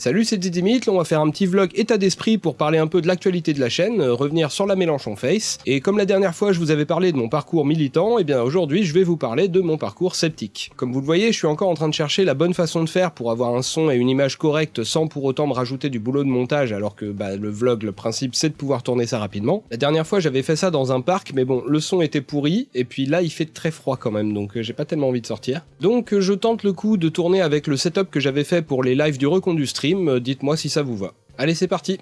Salut, c'est Didimit, on va faire un petit vlog état d'esprit pour parler un peu de l'actualité de la chaîne, euh, revenir sur la Mélenchon Face, et comme la dernière fois je vous avais parlé de mon parcours militant, et eh bien aujourd'hui je vais vous parler de mon parcours sceptique. Comme vous le voyez, je suis encore en train de chercher la bonne façon de faire pour avoir un son et une image correcte sans pour autant me rajouter du boulot de montage alors que bah, le vlog, le principe c'est de pouvoir tourner ça rapidement. La dernière fois j'avais fait ça dans un parc, mais bon, le son était pourri, et puis là il fait très froid quand même, donc euh, j'ai pas tellement envie de sortir. Donc euh, je tente le coup de tourner avec le setup que j'avais fait pour les lives du recondu dites-moi si ça vous va. Allez, c'est parti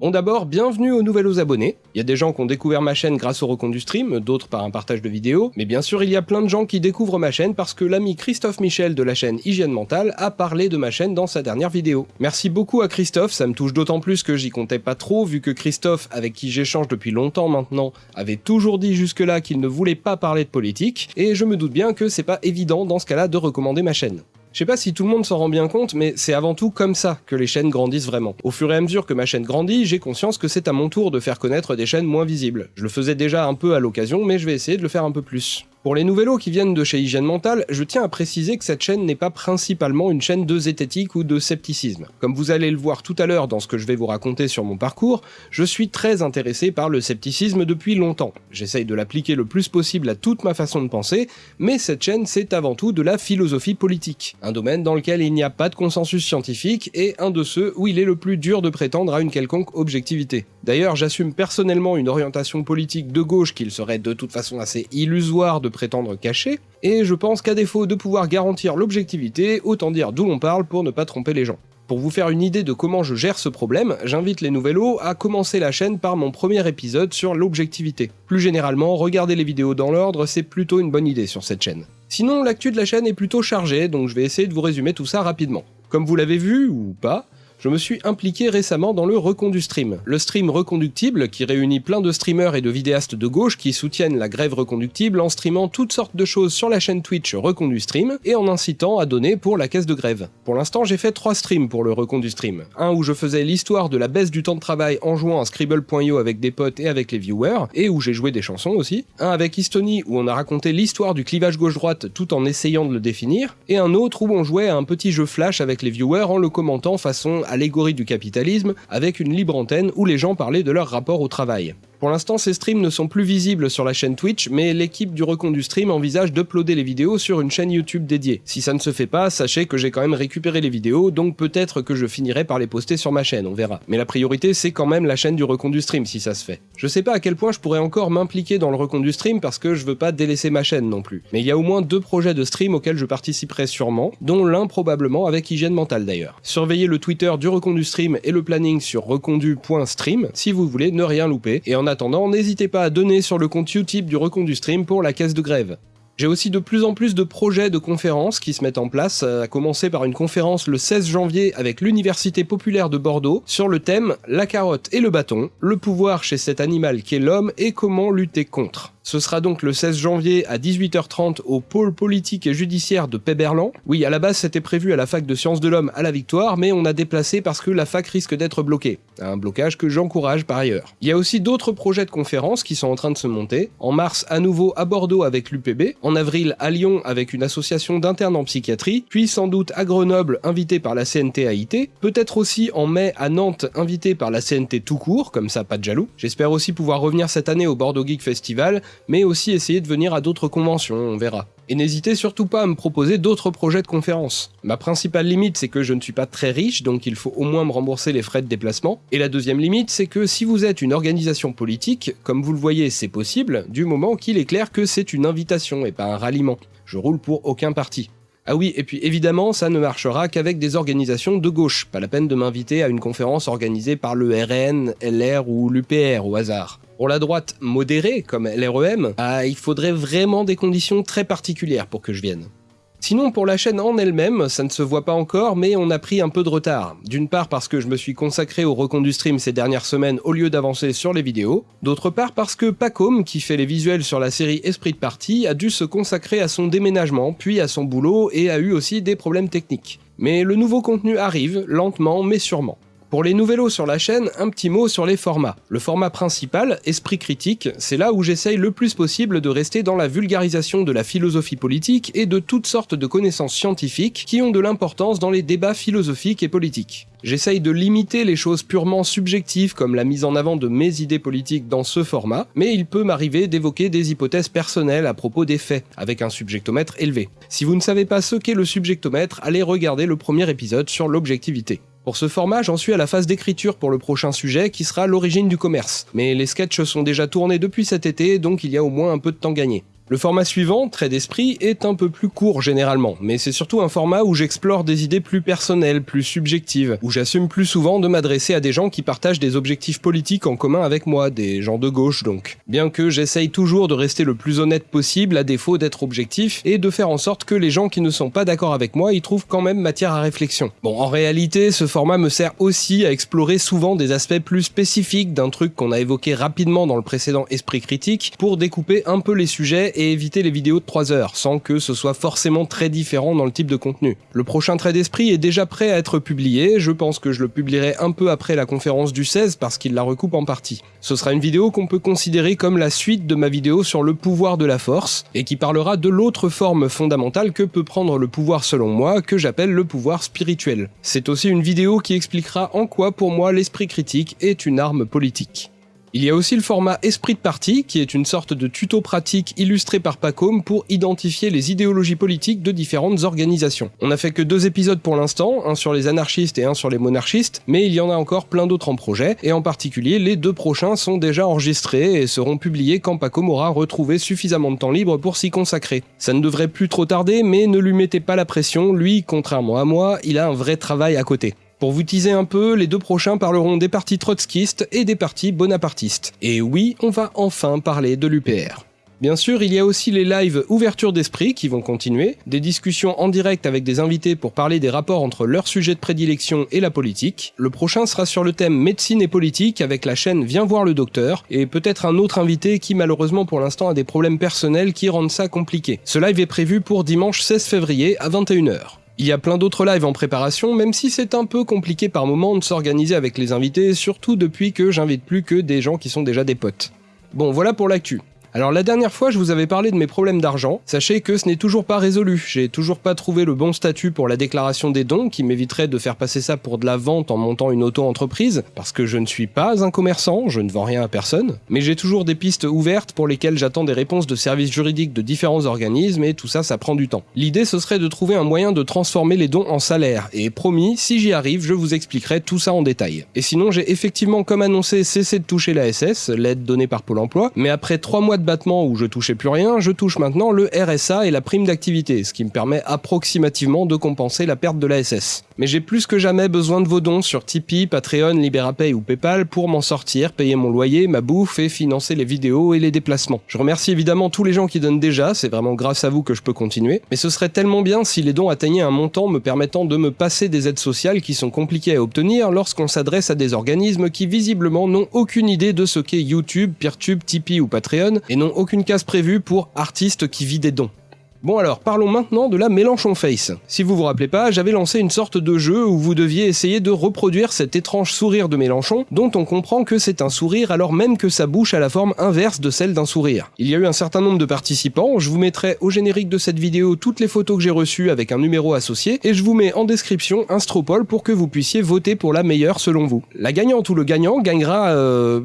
Bon d'abord, bienvenue aux nouveaux abonnés. Il y a des gens qui ont découvert ma chaîne grâce au recompte du stream, d'autres par un partage de vidéos, mais bien sûr il y a plein de gens qui découvrent ma chaîne parce que l'ami Christophe Michel de la chaîne Hygiène Mentale a parlé de ma chaîne dans sa dernière vidéo. Merci beaucoup à Christophe, ça me touche d'autant plus que j'y comptais pas trop, vu que Christophe, avec qui j'échange depuis longtemps maintenant, avait toujours dit jusque-là qu'il ne voulait pas parler de politique, et je me doute bien que c'est pas évident dans ce cas-là de recommander ma chaîne. Je sais pas si tout le monde s'en rend bien compte, mais c'est avant tout comme ça que les chaînes grandissent vraiment. Au fur et à mesure que ma chaîne grandit, j'ai conscience que c'est à mon tour de faire connaître des chaînes moins visibles. Je le faisais déjà un peu à l'occasion, mais je vais essayer de le faire un peu plus. Pour les nouveaux qui viennent de chez Hygiène Mentale, je tiens à préciser que cette chaîne n'est pas principalement une chaîne de zététique ou de scepticisme. Comme vous allez le voir tout à l'heure dans ce que je vais vous raconter sur mon parcours, je suis très intéressé par le scepticisme depuis longtemps. J'essaye de l'appliquer le plus possible à toute ma façon de penser, mais cette chaîne c'est avant tout de la philosophie politique, un domaine dans lequel il n'y a pas de consensus scientifique et un de ceux où il est le plus dur de prétendre à une quelconque objectivité. D'ailleurs, j'assume personnellement une orientation politique de gauche qu'il serait de toute façon assez illusoire de prétendre cacher, et je pense qu'à défaut de pouvoir garantir l'objectivité, autant dire d'où l'on parle pour ne pas tromper les gens. Pour vous faire une idée de comment je gère ce problème, j'invite les Nouvellos à commencer la chaîne par mon premier épisode sur l'objectivité. Plus généralement, regarder les vidéos dans l'ordre, c'est plutôt une bonne idée sur cette chaîne. Sinon, l'actu de la chaîne est plutôt chargée, donc je vais essayer de vous résumer tout ça rapidement. Comme vous l'avez vu, ou pas, je me suis impliqué récemment dans le Recondu Stream. Le stream reconductible qui réunit plein de streamers et de vidéastes de gauche qui soutiennent la grève reconductible en streamant toutes sortes de choses sur la chaîne Twitch Recondu Stream et en incitant à donner pour la caisse de grève. Pour l'instant j'ai fait trois streams pour le Recondu Stream. Un où je faisais l'histoire de la baisse du temps de travail en jouant à Scribble.io avec des potes et avec les viewers, et où j'ai joué des chansons aussi. Un avec Histony où on a raconté l'histoire du clivage gauche-droite tout en essayant de le définir. Et un autre où on jouait à un petit jeu flash avec les viewers en le commentant façon allégorie du capitalisme, avec une libre antenne où les gens parlaient de leur rapport au travail. Pour l'instant, ces streams ne sont plus visibles sur la chaîne Twitch, mais l'équipe du Recon du Stream envisage d'uploader les vidéos sur une chaîne YouTube dédiée. Si ça ne se fait pas, sachez que j'ai quand même récupéré les vidéos, donc peut-être que je finirai par les poster sur ma chaîne, on verra. Mais la priorité, c'est quand même la chaîne du Recon du Stream, si ça se fait. Je sais pas à quel point je pourrais encore m'impliquer dans le Recon du Stream parce que je veux pas délaisser ma chaîne non plus. Mais il y a au moins deux projets de stream auxquels je participerai sûrement, dont l'un probablement avec hygiène mentale d'ailleurs. Surveillez le Twitter du Recon du Stream et le planning sur recondu.stream si vous voulez ne rien louper, et attendant, n'hésitez pas à donner sur le compte Utip du Recondu Stream pour la caisse de grève. J'ai aussi de plus en plus de projets de conférences qui se mettent en place, à commencer par une conférence le 16 janvier avec l'Université populaire de Bordeaux sur le thème La carotte et le bâton, le pouvoir chez cet animal qu'est l'homme et comment lutter contre. Ce sera donc le 16 janvier à 18h30 au pôle politique et judiciaire de Péberlan. Oui, à la base c'était prévu à la fac de sciences de l'homme à la Victoire, mais on a déplacé parce que la fac risque d'être bloquée. Un blocage que j'encourage par ailleurs. Il y a aussi d'autres projets de conférences qui sont en train de se monter. En mars, à nouveau à Bordeaux avec l'UPB. En avril, à Lyon avec une association d'internes en psychiatrie. Puis sans doute à Grenoble, invité par la CNT Peut-être aussi en mai à Nantes, invité par la CNT tout court, comme ça pas de jaloux. J'espère aussi pouvoir revenir cette année au Bordeaux Geek Festival mais aussi essayer de venir à d'autres conventions, on verra. Et n'hésitez surtout pas à me proposer d'autres projets de conférences. Ma principale limite, c'est que je ne suis pas très riche, donc il faut au moins me rembourser les frais de déplacement. Et la deuxième limite, c'est que si vous êtes une organisation politique, comme vous le voyez, c'est possible, du moment qu'il est clair que c'est une invitation et pas un ralliement. Je roule pour aucun parti. Ah oui, et puis évidemment, ça ne marchera qu'avec des organisations de gauche. Pas la peine de m'inviter à une conférence organisée par le RN, LR ou l'UPR au hasard. Pour la droite modérée, comme l'REM, ah, il faudrait vraiment des conditions très particulières pour que je vienne. Sinon, pour la chaîne en elle-même, ça ne se voit pas encore, mais on a pris un peu de retard. D'une part parce que je me suis consacré au recon du stream ces dernières semaines au lieu d'avancer sur les vidéos, d'autre part parce que Pacom, qui fait les visuels sur la série Esprit de Partie, a dû se consacrer à son déménagement, puis à son boulot, et a eu aussi des problèmes techniques. Mais le nouveau contenu arrive, lentement mais sûrement. Pour les nouvellos sur la chaîne, un petit mot sur les formats. Le format principal, Esprit critique, c'est là où j'essaye le plus possible de rester dans la vulgarisation de la philosophie politique et de toutes sortes de connaissances scientifiques qui ont de l'importance dans les débats philosophiques et politiques. J'essaye de limiter les choses purement subjectives comme la mise en avant de mes idées politiques dans ce format, mais il peut m'arriver d'évoquer des hypothèses personnelles à propos des faits, avec un subjectomètre élevé. Si vous ne savez pas ce qu'est le subjectomètre, allez regarder le premier épisode sur l'objectivité. Pour ce format, j'en suis à la phase d'écriture pour le prochain sujet qui sera l'origine du commerce, mais les sketchs sont déjà tournés depuis cet été, donc il y a au moins un peu de temps gagné. Le format suivant, Trait d'esprit, est un peu plus court généralement, mais c'est surtout un format où j'explore des idées plus personnelles, plus subjectives, où j'assume plus souvent de m'adresser à des gens qui partagent des objectifs politiques en commun avec moi, des gens de gauche donc. Bien que j'essaye toujours de rester le plus honnête possible à défaut d'être objectif, et de faire en sorte que les gens qui ne sont pas d'accord avec moi y trouvent quand même matière à réflexion. Bon, en réalité, ce format me sert aussi à explorer souvent des aspects plus spécifiques d'un truc qu'on a évoqué rapidement dans le précédent Esprit Critique, pour découper un peu les sujets et éviter les vidéos de 3 heures, sans que ce soit forcément très différent dans le type de contenu. Le prochain trait d'esprit est déjà prêt à être publié, je pense que je le publierai un peu après la conférence du 16 parce qu'il la recoupe en partie. Ce sera une vidéo qu'on peut considérer comme la suite de ma vidéo sur le pouvoir de la force, et qui parlera de l'autre forme fondamentale que peut prendre le pouvoir selon moi, que j'appelle le pouvoir spirituel. C'est aussi une vidéo qui expliquera en quoi pour moi l'esprit critique est une arme politique. Il y a aussi le format Esprit de parti, qui est une sorte de tuto pratique illustré par Pacôme pour identifier les idéologies politiques de différentes organisations. On n'a fait que deux épisodes pour l'instant, un sur les anarchistes et un sur les monarchistes, mais il y en a encore plein d'autres en projet, et en particulier les deux prochains sont déjà enregistrés et seront publiés quand Pacôme aura retrouvé suffisamment de temps libre pour s'y consacrer. Ça ne devrait plus trop tarder, mais ne lui mettez pas la pression, lui, contrairement à moi, il a un vrai travail à côté. Pour vous teaser un peu, les deux prochains parleront des partis trotskistes et des partis bonapartistes. Et oui, on va enfin parler de l'UPR. Bien sûr, il y a aussi les lives ouverture d'esprit qui vont continuer, des discussions en direct avec des invités pour parler des rapports entre leur sujet de prédilection et la politique. Le prochain sera sur le thème médecine et politique avec la chaîne Viens voir le docteur, et peut-être un autre invité qui malheureusement pour l'instant a des problèmes personnels qui rendent ça compliqué. Ce live est prévu pour dimanche 16 février à 21h. Il y a plein d'autres lives en préparation, même si c'est un peu compliqué par moment de s'organiser avec les invités, surtout depuis que j'invite plus que des gens qui sont déjà des potes. Bon, voilà pour l'actu. Alors la dernière fois je vous avais parlé de mes problèmes d'argent, sachez que ce n'est toujours pas résolu, j'ai toujours pas trouvé le bon statut pour la déclaration des dons qui m'éviterait de faire passer ça pour de la vente en montant une auto-entreprise, parce que je ne suis pas un commerçant, je ne vends rien à personne, mais j'ai toujours des pistes ouvertes pour lesquelles j'attends des réponses de services juridiques de différents organismes et tout ça ça prend du temps. L'idée ce serait de trouver un moyen de transformer les dons en salaire, et promis, si j'y arrive je vous expliquerai tout ça en détail. Et sinon j'ai effectivement comme annoncé cessé de toucher la SS, l'aide donnée par Pôle emploi, mais après 3 mois de battement où je touchais plus rien, je touche maintenant le RSA et la prime d'activité, ce qui me permet approximativement de compenser la perte de la SS. Mais j'ai plus que jamais besoin de vos dons sur Tipeee, Patreon, Liberapay ou Paypal pour m'en sortir, payer mon loyer, ma bouffe et financer les vidéos et les déplacements. Je remercie évidemment tous les gens qui donnent déjà, c'est vraiment grâce à vous que je peux continuer, mais ce serait tellement bien si les dons atteignaient un montant me permettant de me passer des aides sociales qui sont compliquées à obtenir lorsqu'on s'adresse à des organismes qui visiblement n'ont aucune idée de ce qu'est YouTube, Peertube, Tipeee ou Patreon et n'ont aucune case prévue pour artistes qui vit des dons. Bon alors, parlons maintenant de la Mélenchon Face. Si vous vous rappelez pas, j'avais lancé une sorte de jeu où vous deviez essayer de reproduire cet étrange sourire de Mélenchon, dont on comprend que c'est un sourire alors même que sa bouche a la forme inverse de celle d'un sourire. Il y a eu un certain nombre de participants, je vous mettrai au générique de cette vidéo toutes les photos que j'ai reçues avec un numéro associé, et je vous mets en description un Stropole pour que vous puissiez voter pour la meilleure selon vous. La gagnante ou le gagnant gagnera... euh...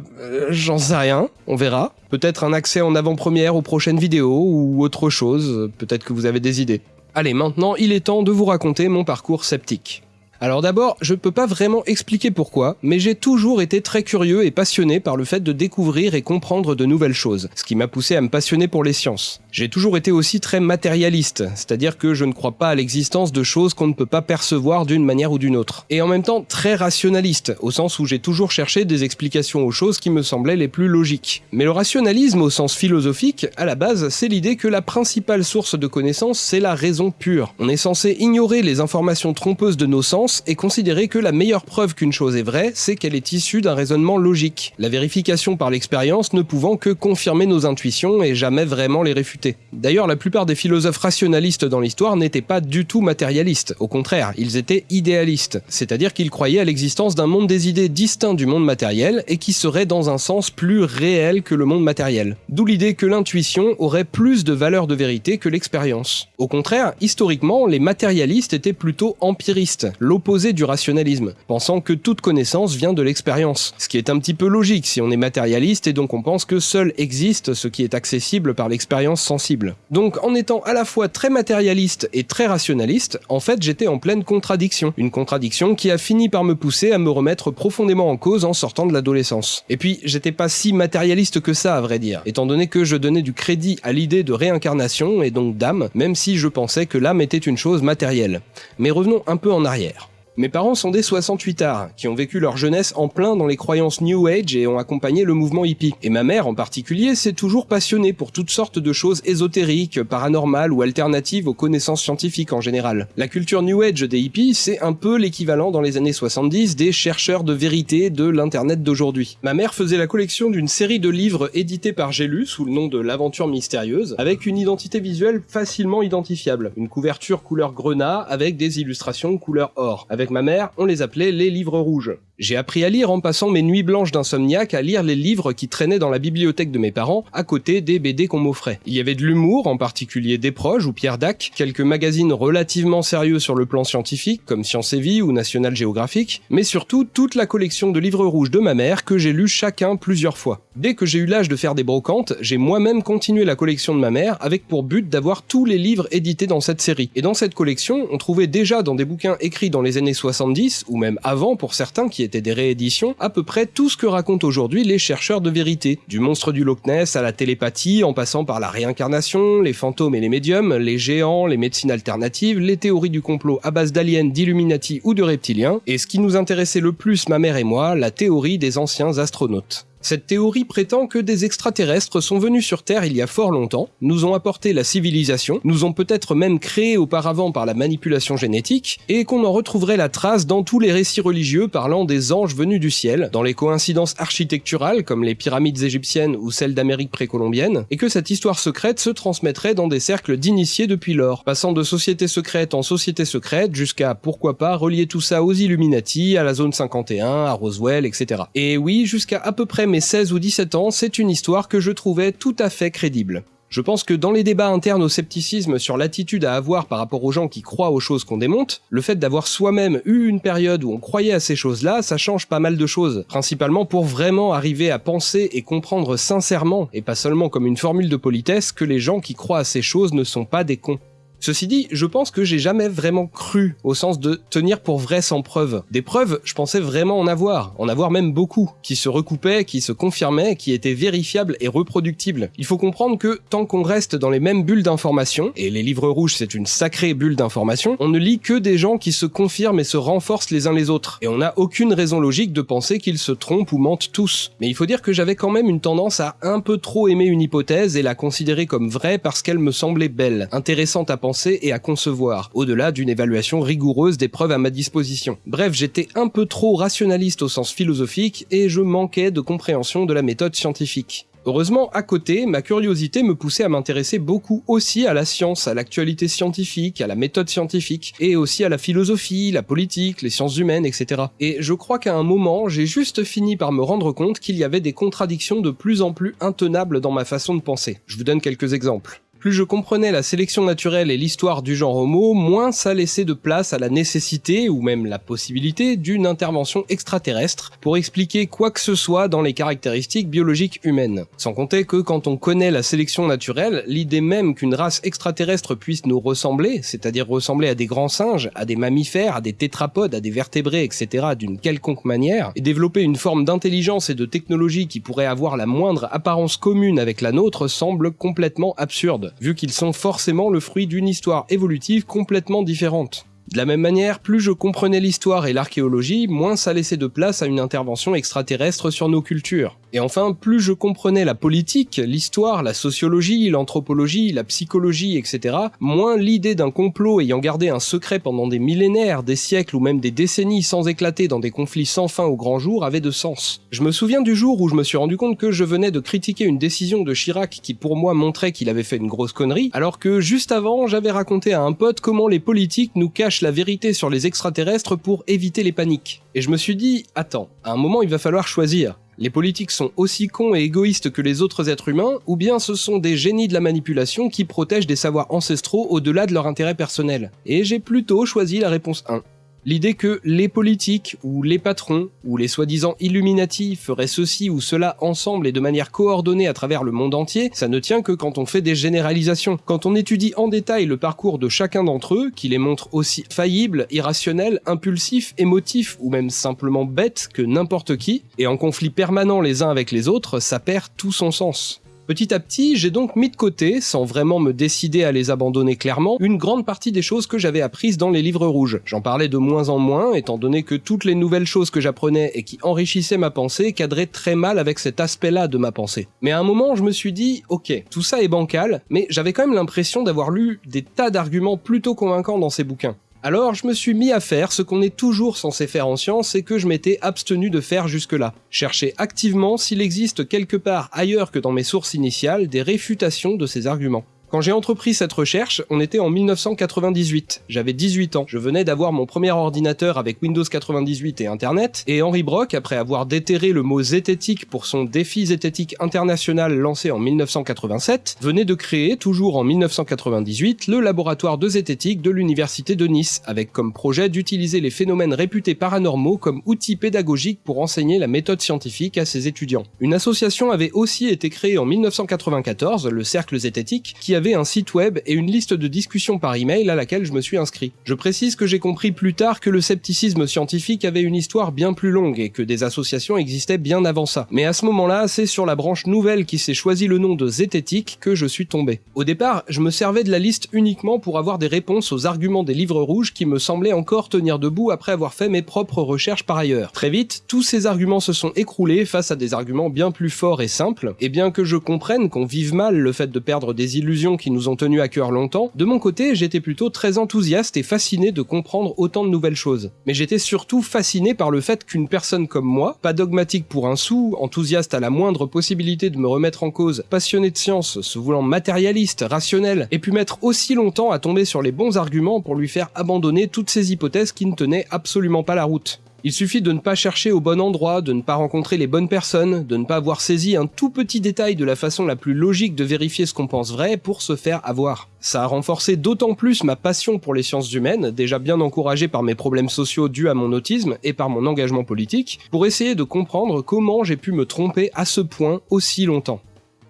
j'en sais rien, on verra. Peut-être un accès en avant-première aux prochaines vidéos ou autre chose, peut-être que vous avez des idées. Allez, maintenant, il est temps de vous raconter mon parcours sceptique. Alors d'abord, je peux pas vraiment expliquer pourquoi, mais j'ai toujours été très curieux et passionné par le fait de découvrir et comprendre de nouvelles choses, ce qui m'a poussé à me passionner pour les sciences. J'ai toujours été aussi très matérialiste, c'est-à-dire que je ne crois pas à l'existence de choses qu'on ne peut pas percevoir d'une manière ou d'une autre. Et en même temps très rationaliste, au sens où j'ai toujours cherché des explications aux choses qui me semblaient les plus logiques. Mais le rationalisme au sens philosophique, à la base, c'est l'idée que la principale source de connaissance, c'est la raison pure. On est censé ignorer les informations trompeuses de nos sens science et considérer que la meilleure preuve qu'une chose est vraie, c'est qu'elle est issue d'un raisonnement logique, la vérification par l'expérience ne pouvant que confirmer nos intuitions et jamais vraiment les réfuter. D'ailleurs, la plupart des philosophes rationalistes dans l'histoire n'étaient pas du tout matérialistes, au contraire, ils étaient idéalistes, c'est-à-dire qu'ils croyaient à l'existence d'un monde des idées distinct du monde matériel et qui serait dans un sens plus réel que le monde matériel. D'où l'idée que l'intuition aurait plus de valeur de vérité que l'expérience. Au contraire, historiquement, les matérialistes étaient plutôt empiristes, l'opposé du rationalisme, pensant que toute connaissance vient de l'expérience. Ce qui est un petit peu logique si on est matérialiste et donc on pense que seul existe ce qui est accessible par l'expérience sensible. Donc en étant à la fois très matérialiste et très rationaliste, en fait j'étais en pleine contradiction. Une contradiction qui a fini par me pousser à me remettre profondément en cause en sortant de l'adolescence. Et puis j'étais pas si matérialiste que ça à vrai dire, étant donné que je donnais du crédit à l'idée de réincarnation et donc d'âme, même si je pensais que l'âme était une chose matérielle. Mais revenons un peu en arrière. Mes parents sont des 68 arts, qui ont vécu leur jeunesse en plein dans les croyances New Age et ont accompagné le mouvement hippie. Et ma mère en particulier s'est toujours passionnée pour toutes sortes de choses ésotériques, paranormales ou alternatives aux connaissances scientifiques en général. La culture New Age des hippies, c'est un peu l'équivalent dans les années 70 des chercheurs de vérité de l'internet d'aujourd'hui. Ma mère faisait la collection d'une série de livres édités par J'ai sous le nom de l'aventure mystérieuse, avec une identité visuelle facilement identifiable. Une couverture couleur grenat avec des illustrations couleur or, avec ma mère, on les appelait les livres rouges. J'ai appris à lire en passant mes nuits blanches d'insomniaque à lire les livres qui traînaient dans la bibliothèque de mes parents, à côté des BD qu'on m'offrait. Il y avait de l'humour, en particulier des proches ou Pierre Dac, quelques magazines relativement sérieux sur le plan scientifique, comme Science et Vie ou National Geographic, mais surtout toute la collection de livres rouges de ma mère que j'ai lus chacun plusieurs fois. Dès que j'ai eu l'âge de faire des brocantes, j'ai moi-même continué la collection de ma mère avec pour but d'avoir tous les livres édités dans cette série. Et dans cette collection, on trouvait déjà dans des bouquins écrits dans les années 70, ou même avant pour certains qui étaient des rééditions, à peu près tout ce que racontent aujourd'hui les chercheurs de vérité. Du monstre du Loch Ness à la télépathie, en passant par la réincarnation, les fantômes et les médiums, les géants, les médecines alternatives, les théories du complot à base d'aliens, d'illuminati ou de reptiliens, et ce qui nous intéressait le plus ma mère et moi, la théorie des anciens astronautes. Cette théorie prétend que des extraterrestres sont venus sur Terre il y a fort longtemps, nous ont apporté la civilisation, nous ont peut-être même créé auparavant par la manipulation génétique, et qu'on en retrouverait la trace dans tous les récits religieux parlant des anges venus du ciel, dans les coïncidences architecturales comme les pyramides égyptiennes ou celles d'Amérique précolombienne, et que cette histoire secrète se transmettrait dans des cercles d'initiés depuis lors, passant de société secrète en société secrète jusqu'à, pourquoi pas, relier tout ça aux Illuminati, à la zone 51, à Roswell, etc. Et oui, jusqu'à à peu près 16 ou 17 ans, c'est une histoire que je trouvais tout à fait crédible. Je pense que dans les débats internes au scepticisme sur l'attitude à avoir par rapport aux gens qui croient aux choses qu'on démonte, le fait d'avoir soi-même eu une période où on croyait à ces choses-là, ça change pas mal de choses. Principalement pour vraiment arriver à penser et comprendre sincèrement, et pas seulement comme une formule de politesse, que les gens qui croient à ces choses ne sont pas des cons. Ceci dit, je pense que j'ai jamais vraiment cru, au sens de tenir pour vrai sans preuve. Des preuves, je pensais vraiment en avoir, en avoir même beaucoup, qui se recoupaient, qui se confirmaient, qui étaient vérifiables et reproductibles. Il faut comprendre que tant qu'on reste dans les mêmes bulles d'information, et les livres rouges c'est une sacrée bulle d'information, on ne lit que des gens qui se confirment et se renforcent les uns les autres, et on n'a aucune raison logique de penser qu'ils se trompent ou mentent tous. Mais il faut dire que j'avais quand même une tendance à un peu trop aimer une hypothèse et la considérer comme vraie parce qu'elle me semblait belle, intéressante à penser et à concevoir, au-delà d'une évaluation rigoureuse des preuves à ma disposition. Bref, j'étais un peu trop rationaliste au sens philosophique et je manquais de compréhension de la méthode scientifique. Heureusement, à côté, ma curiosité me poussait à m'intéresser beaucoup aussi à la science, à l'actualité scientifique, à la méthode scientifique, et aussi à la philosophie, la politique, les sciences humaines, etc. Et je crois qu'à un moment, j'ai juste fini par me rendre compte qu'il y avait des contradictions de plus en plus intenables dans ma façon de penser. Je vous donne quelques exemples plus je comprenais la sélection naturelle et l'histoire du genre homo, moins ça laissait de place à la nécessité, ou même la possibilité, d'une intervention extraterrestre pour expliquer quoi que ce soit dans les caractéristiques biologiques humaines. Sans compter que quand on connaît la sélection naturelle, l'idée même qu'une race extraterrestre puisse nous ressembler, c'est-à-dire ressembler à des grands singes, à des mammifères, à des tétrapodes, à des vertébrés, etc. d'une quelconque manière, et développer une forme d'intelligence et de technologie qui pourrait avoir la moindre apparence commune avec la nôtre semble complètement absurde vu qu'ils sont forcément le fruit d'une histoire évolutive complètement différente. De la même manière, plus je comprenais l'histoire et l'archéologie, moins ça laissait de place à une intervention extraterrestre sur nos cultures. Et enfin, plus je comprenais la politique, l'histoire, la sociologie, l'anthropologie, la psychologie, etc., moins l'idée d'un complot ayant gardé un secret pendant des millénaires, des siècles ou même des décennies sans éclater dans des conflits sans fin au grand jour avait de sens. Je me souviens du jour où je me suis rendu compte que je venais de critiquer une décision de Chirac qui pour moi montrait qu'il avait fait une grosse connerie, alors que juste avant j'avais raconté à un pote comment les politiques nous cachent la vérité sur les extraterrestres pour éviter les paniques. Et je me suis dit, attends, à un moment il va falloir choisir. Les politiques sont aussi cons et égoïstes que les autres êtres humains, ou bien ce sont des génies de la manipulation qui protègent des savoirs ancestraux au-delà de leur intérêt personnel. Et j'ai plutôt choisi la réponse 1. L'idée que les politiques, ou les patrons, ou les soi-disant Illuminati feraient ceci ou cela ensemble et de manière coordonnée à travers le monde entier, ça ne tient que quand on fait des généralisations. Quand on étudie en détail le parcours de chacun d'entre eux, qui les montre aussi faillibles, irrationnels, impulsifs, émotifs ou même simplement bêtes que n'importe qui, et en conflit permanent les uns avec les autres, ça perd tout son sens. Petit à petit, j'ai donc mis de côté, sans vraiment me décider à les abandonner clairement, une grande partie des choses que j'avais apprises dans les livres rouges. J'en parlais de moins en moins, étant donné que toutes les nouvelles choses que j'apprenais et qui enrichissaient ma pensée cadraient très mal avec cet aspect-là de ma pensée. Mais à un moment, je me suis dit, ok, tout ça est bancal, mais j'avais quand même l'impression d'avoir lu des tas d'arguments plutôt convaincants dans ces bouquins. Alors je me suis mis à faire ce qu'on est toujours censé faire en science et que je m'étais abstenu de faire jusque-là. Chercher activement s'il existe quelque part ailleurs que dans mes sources initiales des réfutations de ces arguments. Quand j'ai entrepris cette recherche, on était en 1998. J'avais 18 ans. Je venais d'avoir mon premier ordinateur avec Windows 98 et Internet, et Henri Brock, après avoir déterré le mot zététique pour son défi zététique international lancé en 1987, venait de créer, toujours en 1998, le laboratoire de zététique de l'université de Nice, avec comme projet d'utiliser les phénomènes réputés paranormaux comme outil pédagogique pour enseigner la méthode scientifique à ses étudiants. Une association avait aussi été créée en 1994, le Cercle Zététique, qui avait un site web et une liste de discussions par email à laquelle je me suis inscrit. Je précise que j'ai compris plus tard que le scepticisme scientifique avait une histoire bien plus longue et que des associations existaient bien avant ça. Mais à ce moment-là, c'est sur la branche nouvelle qui s'est choisi le nom de zététique que je suis tombé. Au départ, je me servais de la liste uniquement pour avoir des réponses aux arguments des livres rouges qui me semblaient encore tenir debout après avoir fait mes propres recherches par ailleurs. Très vite, tous ces arguments se sont écroulés face à des arguments bien plus forts et simples, et bien que je comprenne qu'on vive mal le fait de perdre des illusions qui nous ont tenus à cœur longtemps, de mon côté j'étais plutôt très enthousiaste et fasciné de comprendre autant de nouvelles choses. Mais j'étais surtout fasciné par le fait qu'une personne comme moi, pas dogmatique pour un sou, enthousiaste à la moindre possibilité de me remettre en cause, passionné de science, se voulant matérialiste, rationnel, ait pu mettre aussi longtemps à tomber sur les bons arguments pour lui faire abandonner toutes ces hypothèses qui ne tenaient absolument pas la route. Il suffit de ne pas chercher au bon endroit, de ne pas rencontrer les bonnes personnes, de ne pas avoir saisi un tout petit détail de la façon la plus logique de vérifier ce qu'on pense vrai pour se faire avoir. Ça a renforcé d'autant plus ma passion pour les sciences humaines, déjà bien encouragée par mes problèmes sociaux dus à mon autisme et par mon engagement politique, pour essayer de comprendre comment j'ai pu me tromper à ce point aussi longtemps.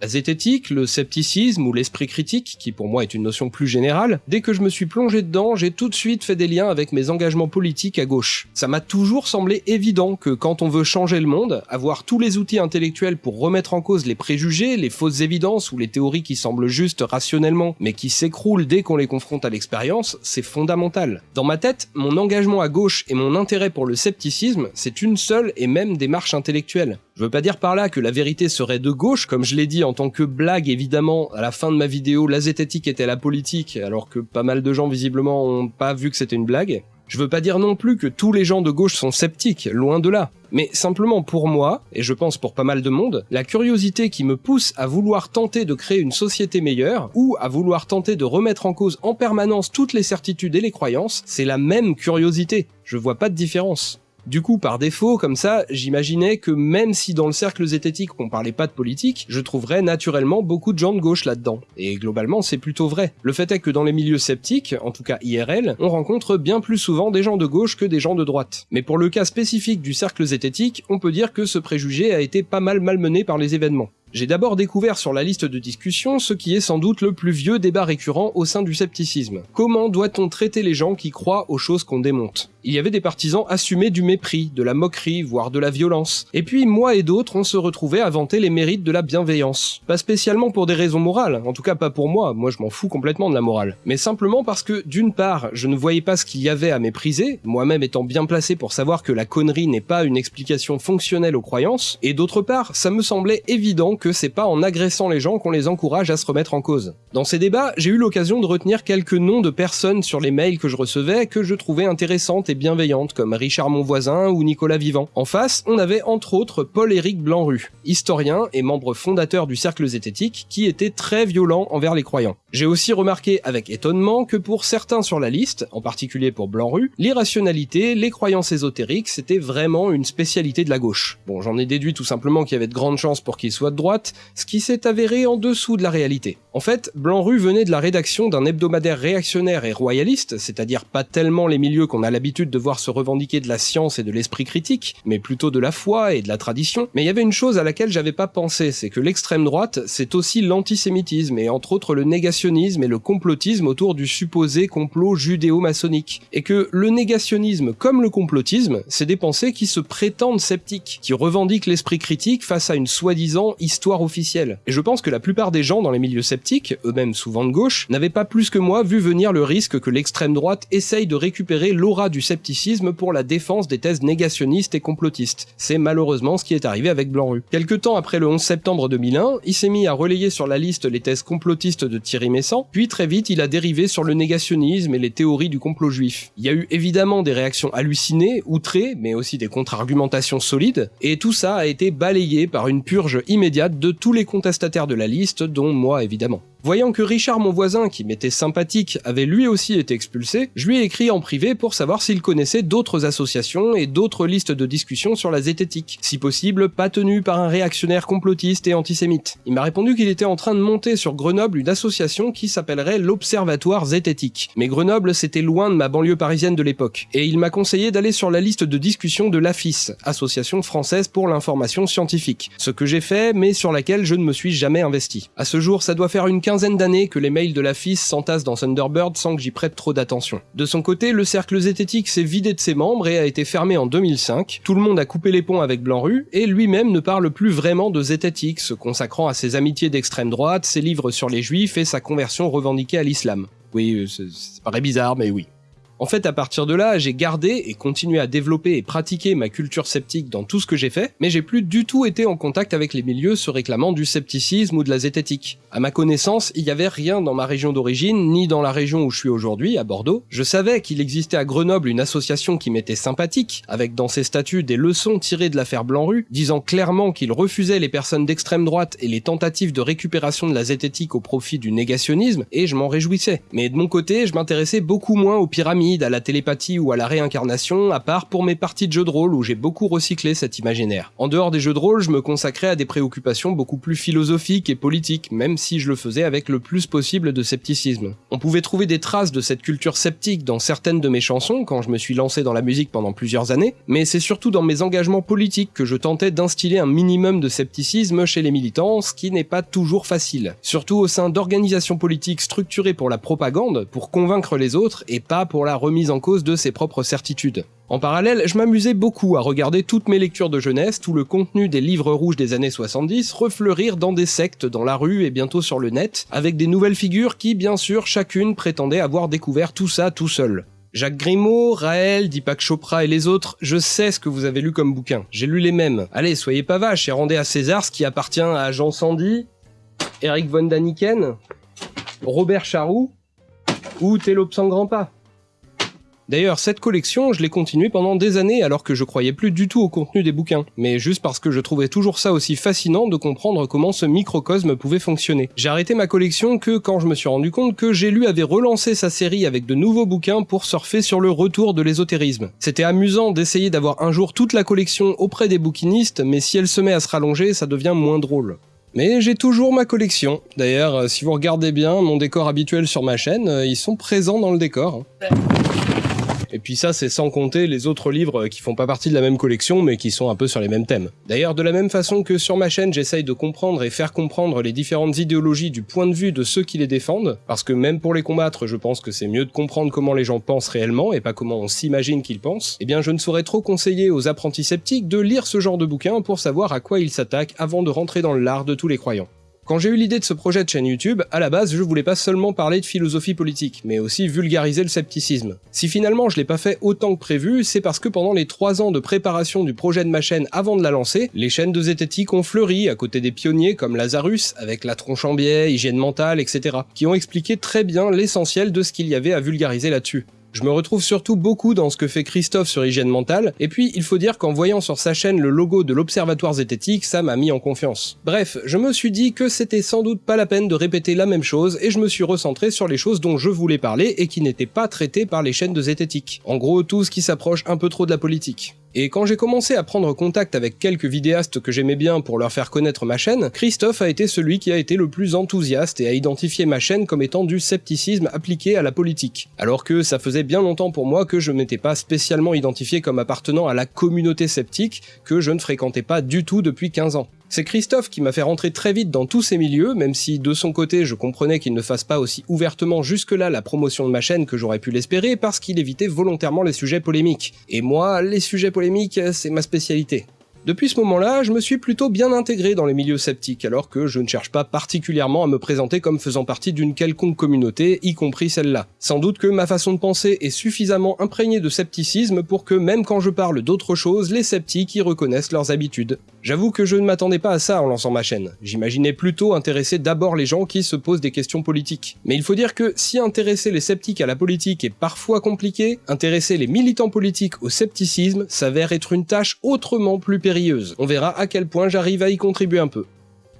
Zététique, le scepticisme ou l'esprit critique, qui pour moi est une notion plus générale, dès que je me suis plongé dedans, j'ai tout de suite fait des liens avec mes engagements politiques à gauche. Ça m'a toujours semblé évident que quand on veut changer le monde, avoir tous les outils intellectuels pour remettre en cause les préjugés, les fausses évidences ou les théories qui semblent justes rationnellement, mais qui s'écroulent dès qu'on les confronte à l'expérience, c'est fondamental. Dans ma tête, mon engagement à gauche et mon intérêt pour le scepticisme, c'est une seule et même démarche intellectuelle. Je veux pas dire par là que la vérité serait de gauche, comme je l'ai dit en tant que blague évidemment, à la fin de ma vidéo, la zététique était la politique, alors que pas mal de gens visiblement ont pas vu que c'était une blague. Je veux pas dire non plus que tous les gens de gauche sont sceptiques, loin de là. Mais simplement pour moi, et je pense pour pas mal de monde, la curiosité qui me pousse à vouloir tenter de créer une société meilleure, ou à vouloir tenter de remettre en cause en permanence toutes les certitudes et les croyances, c'est la même curiosité. Je vois pas de différence. Du coup, par défaut, comme ça, j'imaginais que même si dans le cercle zététique on parlait pas de politique, je trouverais naturellement beaucoup de gens de gauche là-dedans. Et globalement, c'est plutôt vrai. Le fait est que dans les milieux sceptiques, en tout cas IRL, on rencontre bien plus souvent des gens de gauche que des gens de droite. Mais pour le cas spécifique du cercle zététique, on peut dire que ce préjugé a été pas mal malmené par les événements. J'ai d'abord découvert sur la liste de discussion ce qui est sans doute le plus vieux débat récurrent au sein du scepticisme. Comment doit-on traiter les gens qui croient aux choses qu'on démonte? Il y avait des partisans assumés du mépris, de la moquerie, voire de la violence. Et puis moi et d'autres, on se retrouvait à vanter les mérites de la bienveillance. Pas spécialement pour des raisons morales, en tout cas pas pour moi, moi je m'en fous complètement de la morale. Mais simplement parce que d'une part, je ne voyais pas ce qu'il y avait à mépriser, moi-même étant bien placé pour savoir que la connerie n'est pas une explication fonctionnelle aux croyances, et d'autre part, ça me semblait évident que c'est pas en agressant les gens qu'on les encourage à se remettre en cause. Dans ces débats, j'ai eu l'occasion de retenir quelques noms de personnes sur les mails que je recevais que je trouvais intéressantes et bienveillantes, comme Richard Monvoisin ou Nicolas Vivant. En face, on avait entre autres Paul-Éric Blanru, historien et membre fondateur du Cercle Zététique, qui était très violent envers les croyants. J'ai aussi remarqué avec étonnement que pour certains sur la liste, en particulier pour Blanru, l'irrationalité, les croyances ésotériques, c'était vraiment une spécialité de la gauche. Bon, j'en ai déduit tout simplement qu'il y avait de grandes chances pour qu'il soit de droite, ce qui s'est avéré en dessous de la réalité. En fait, Blanru venait de la rédaction d'un hebdomadaire réactionnaire et royaliste, c'est-à-dire pas tellement les milieux qu'on a l'habitude de voir se revendiquer de la science et de l'esprit critique, mais plutôt de la foi et de la tradition. Mais il y avait une chose à laquelle j'avais pas pensé, c'est que l'extrême droite, c'est aussi l'antisémitisme et entre autres le négationnisme et le complotisme autour du supposé complot judéo-maçonnique. Et que le négationnisme comme le complotisme, c'est des pensées qui se prétendent sceptiques, qui revendiquent l'esprit critique face à une soi-disant histoire officielle. Et je pense que la plupart des gens dans les milieux sceptiques eux-mêmes souvent de gauche, n'avaient pas plus que moi vu venir le risque que l'extrême droite essaye de récupérer l'aura du scepticisme pour la défense des thèses négationnistes et complotistes. C'est malheureusement ce qui est arrivé avec Blanru. Quelque temps après le 11 septembre 2001, il s'est mis à relayer sur la liste les thèses complotistes de Thierry Messant, puis très vite il a dérivé sur le négationnisme et les théories du complot juif. Il y a eu évidemment des réactions hallucinées, outrées, mais aussi des contre-argumentations solides, et tout ça a été balayé par une purge immédiate de tous les contestataires de la liste, dont moi évidemment. Voyant que Richard mon voisin, qui m'était sympathique, avait lui aussi été expulsé, je lui ai écrit en privé pour savoir s'il connaissait d'autres associations et d'autres listes de discussion sur la zététique, si possible pas tenues par un réactionnaire complotiste et antisémite. Il m'a répondu qu'il était en train de monter sur Grenoble une association qui s'appellerait l'Observatoire Zététique. Mais Grenoble c'était loin de ma banlieue parisienne de l'époque, et il m'a conseillé d'aller sur la liste de discussion de l'AFIS, Association française pour l'information scientifique, ce que j'ai fait mais sur laquelle je ne me suis jamais investi. À ce jour ça doit faire une quinzaine d'années que les mails de la FIS s'entassent dans Thunderbird sans que j'y prête trop d'attention. De son côté, le cercle zététique s'est vidé de ses membres et a été fermé en 2005, tout le monde a coupé les ponts avec Blanru, et lui-même ne parle plus vraiment de zététique, se consacrant à ses amitiés d'extrême droite, ses livres sur les juifs et sa conversion revendiquée à l'islam. Oui, c'est paraît bizarre, mais oui. En fait, à partir de là, j'ai gardé et continué à développer et pratiquer ma culture sceptique dans tout ce que j'ai fait, mais j'ai plus du tout été en contact avec les milieux se réclamant du scepticisme ou de la zététique. À ma connaissance, il y avait rien dans ma région d'origine, ni dans la région où je suis aujourd'hui, à Bordeaux. Je savais qu'il existait à Grenoble une association qui m'était sympathique, avec dans ses statuts des leçons tirées de l'affaire Blanru, disant clairement qu'il refusait les personnes d'extrême droite et les tentatives de récupération de la zététique au profit du négationnisme, et je m'en réjouissais. Mais de mon côté, je m'intéressais beaucoup moins aux pyramides à la télépathie ou à la réincarnation, à part pour mes parties de jeux de rôle où j'ai beaucoup recyclé cet imaginaire. En dehors des jeux de rôle, je me consacrais à des préoccupations beaucoup plus philosophiques et politiques, même si je le faisais avec le plus possible de scepticisme. On pouvait trouver des traces de cette culture sceptique dans certaines de mes chansons quand je me suis lancé dans la musique pendant plusieurs années, mais c'est surtout dans mes engagements politiques que je tentais d'instiller un minimum de scepticisme chez les militants, ce qui n'est pas toujours facile. Surtout au sein d'organisations politiques structurées pour la propagande, pour convaincre les autres et pas pour la remise en cause de ses propres certitudes. En parallèle, je m'amusais beaucoup à regarder toutes mes lectures de jeunesse, tout le contenu des livres rouges des années 70 refleurir dans des sectes dans la rue et bientôt sur le net, avec des nouvelles figures qui, bien sûr, chacune prétendait avoir découvert tout ça tout seul. Jacques Grimaud, Raël, Deepak Chopra et les autres, je sais ce que vous avez lu comme bouquin. J'ai lu les mêmes. Allez, soyez pas vaches et rendez à César ce qui appartient à Jean Sandy, Eric von Daniken, Robert Charroux ou Télope sans. D'ailleurs, cette collection, je l'ai continuée pendant des années alors que je croyais plus du tout au contenu des bouquins, mais juste parce que je trouvais toujours ça aussi fascinant de comprendre comment ce microcosme pouvait fonctionner. J'ai arrêté ma collection que quand je me suis rendu compte que J'ai lu avait relancé sa série avec de nouveaux bouquins pour surfer sur le retour de l'ésotérisme. C'était amusant d'essayer d'avoir un jour toute la collection auprès des bouquinistes, mais si elle se met à se rallonger, ça devient moins drôle. Mais j'ai toujours ma collection. D'ailleurs, euh, si vous regardez bien mon décor habituel sur ma chaîne, euh, ils sont présents dans le décor. Et puis ça, c'est sans compter les autres livres qui font pas partie de la même collection, mais qui sont un peu sur les mêmes thèmes. D'ailleurs, de la même façon que sur ma chaîne, j'essaye de comprendre et faire comprendre les différentes idéologies du point de vue de ceux qui les défendent, parce que même pour les combattre, je pense que c'est mieux de comprendre comment les gens pensent réellement et pas comment on s'imagine qu'ils pensent, eh bien je ne saurais trop conseiller aux apprentis sceptiques de lire ce genre de bouquin pour savoir à quoi ils s'attaquent avant de rentrer dans l'art de tous les croyants. Quand j'ai eu l'idée de ce projet de chaîne YouTube, à la base je voulais pas seulement parler de philosophie politique, mais aussi vulgariser le scepticisme. Si finalement je l'ai pas fait autant que prévu, c'est parce que pendant les 3 ans de préparation du projet de ma chaîne avant de la lancer, les chaînes de zététique ont fleuri à côté des pionniers comme Lazarus, avec la tronche en biais, hygiène mentale, etc., qui ont expliqué très bien l'essentiel de ce qu'il y avait à vulgariser là-dessus. Je me retrouve surtout beaucoup dans ce que fait Christophe sur hygiène mentale, et puis il faut dire qu'en voyant sur sa chaîne le logo de l'Observatoire zététique, ça m'a mis en confiance. Bref, je me suis dit que c'était sans doute pas la peine de répéter la même chose, et je me suis recentré sur les choses dont je voulais parler et qui n'étaient pas traitées par les chaînes de zététique. En gros, tout ce qui s'approche un peu trop de la politique. Et quand j'ai commencé à prendre contact avec quelques vidéastes que j'aimais bien pour leur faire connaître ma chaîne, Christophe a été celui qui a été le plus enthousiaste et a identifié ma chaîne comme étant du scepticisme appliqué à la politique. Alors que ça faisait bien longtemps pour moi que je m'étais pas spécialement identifié comme appartenant à la communauté sceptique, que je ne fréquentais pas du tout depuis 15 ans. C'est Christophe qui m'a fait rentrer très vite dans tous ces milieux, même si de son côté je comprenais qu'il ne fasse pas aussi ouvertement jusque-là la promotion de ma chaîne que j'aurais pu l'espérer parce qu'il évitait volontairement les sujets polémiques. Et moi, les sujets polémiques, c'est ma spécialité. Depuis ce moment-là, je me suis plutôt bien intégré dans les milieux sceptiques, alors que je ne cherche pas particulièrement à me présenter comme faisant partie d'une quelconque communauté, y compris celle-là. Sans doute que ma façon de penser est suffisamment imprégnée de scepticisme pour que même quand je parle d'autre chose, les sceptiques y reconnaissent leurs habitudes. J'avoue que je ne m'attendais pas à ça en lançant ma chaîne. J'imaginais plutôt intéresser d'abord les gens qui se posent des questions politiques. Mais il faut dire que si intéresser les sceptiques à la politique est parfois compliqué, intéresser les militants politiques au scepticisme s'avère être une tâche autrement plus périlleuse on verra à quel point j'arrive à y contribuer un peu.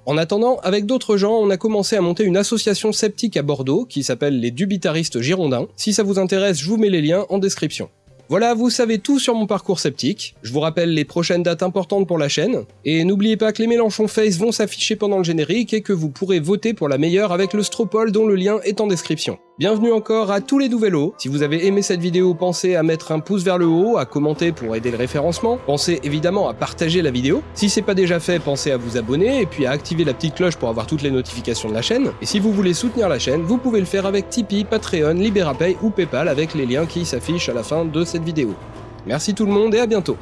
En attendant, avec d'autres gens, on a commencé à monter une association sceptique à Bordeaux qui s'appelle les Dubitaristes Girondins. Si ça vous intéresse, je vous mets les liens en description. Voilà, vous savez tout sur mon parcours sceptique. Je vous rappelle les prochaines dates importantes pour la chaîne. Et n'oubliez pas que les Mélenchon Face vont s'afficher pendant le générique et que vous pourrez voter pour la meilleure avec le Stropole dont le lien est en description. Bienvenue encore à tous les nouveaux. Si vous avez aimé cette vidéo, pensez à mettre un pouce vers le haut, à commenter pour aider le référencement. Pensez évidemment à partager la vidéo. Si c'est pas déjà fait, pensez à vous abonner et puis à activer la petite cloche pour avoir toutes les notifications de la chaîne. Et si vous voulez soutenir la chaîne, vous pouvez le faire avec Tipeee, Patreon, Liberapay ou Paypal avec les liens qui s'affichent à la fin de cette vidéo. Merci tout le monde et à bientôt